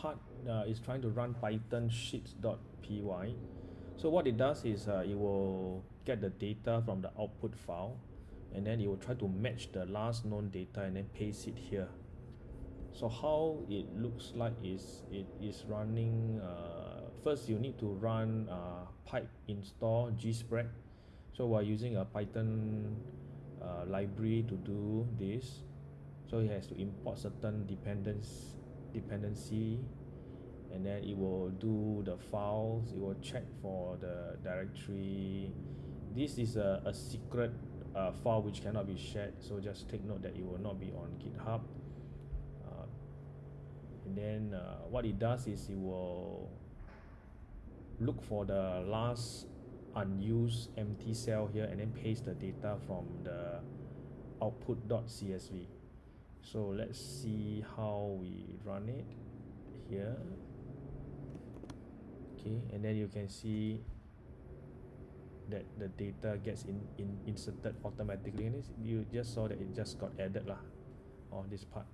part uh, is trying to run python sheets.py so what it does is uh, it will get the data from the output file and then it will try to match the last known data and then paste it here. So how it looks like is it is running uh, first you need to run uh, pip install gspread so we're using a python uh, library to do this so it has to import certain dependence dependency and then it will do the files it will check for the directory. This is a, a secret uh, file which cannot be shared so just take note that it will not be on github. Uh, and then uh, what it does is it will look for the last unused empty cell here and then paste the data from the output.csv so let's see how we it here. Okay and then you can see that the data gets in, in inserted automatically. And you just saw that it just got added lah on this part